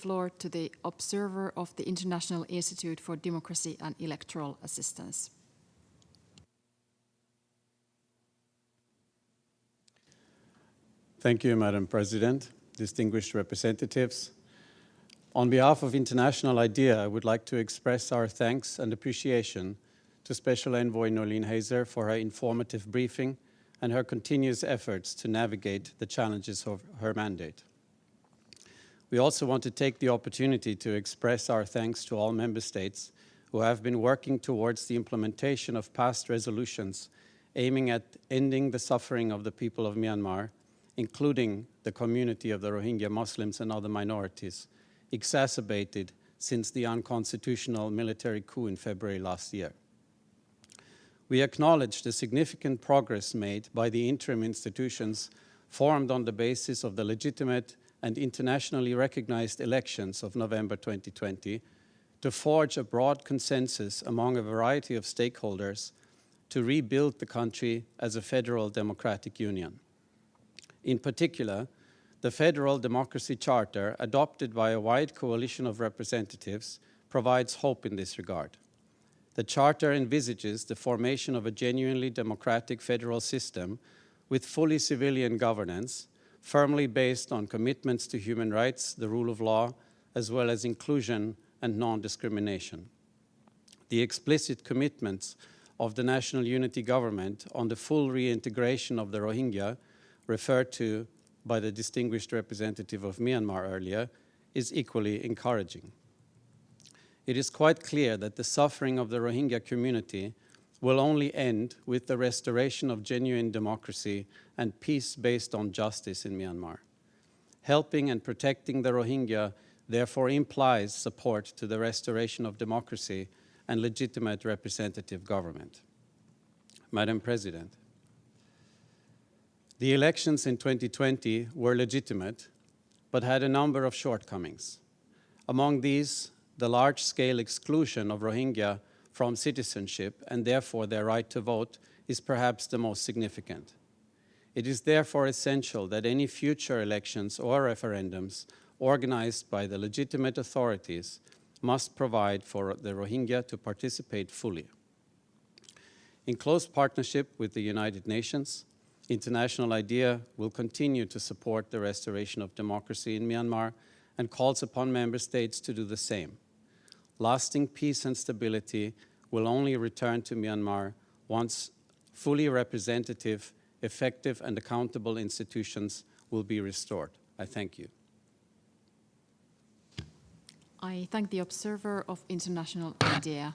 floor to the observer of the International Institute for Democracy and Electoral Assistance. Thank you, Madam President, distinguished representatives. On behalf of International IDEA, I would like to express our thanks and appreciation to Special Envoy Noeleen Heyzer for her informative briefing and her continuous efforts to navigate the challenges of her mandate. We also want to take the opportunity to express our thanks to all member states who have been working towards the implementation of past resolutions aiming at ending the suffering of the people of Myanmar including the community of the Rohingya Muslims and other minorities, exacerbated since the unconstitutional military coup in February last year. We acknowledge the significant progress made by the interim institutions formed on the basis of the legitimate and internationally recognized elections of November 2020 to forge a broad consensus among a variety of stakeholders to rebuild the country as a federal democratic union. In particular, the Federal Democracy Charter, adopted by a wide coalition of representatives, provides hope in this regard. The Charter envisages the formation of a genuinely democratic federal system with fully civilian governance, firmly based on commitments to human rights, the rule of law, as well as inclusion and non-discrimination. The explicit commitments of the National Unity Government on the full reintegration of the Rohingya referred to by the distinguished representative of Myanmar earlier is equally encouraging. It is quite clear that the suffering of the Rohingya community will only end with the restoration of genuine democracy and peace based on justice in Myanmar. Helping and protecting the Rohingya therefore implies support to the restoration of democracy and legitimate representative government. Madam President, the elections in 2020 were legitimate, but had a number of shortcomings. Among these, the large-scale exclusion of Rohingya from citizenship and therefore their right to vote is perhaps the most significant. It is therefore essential that any future elections or referendums organized by the legitimate authorities must provide for the Rohingya to participate fully. In close partnership with the United Nations, International IDEA will continue to support the restoration of democracy in Myanmar and calls upon member states to do the same. Lasting peace and stability will only return to Myanmar once fully representative, effective and accountable institutions will be restored. I thank you. I thank the observer of International IDEA.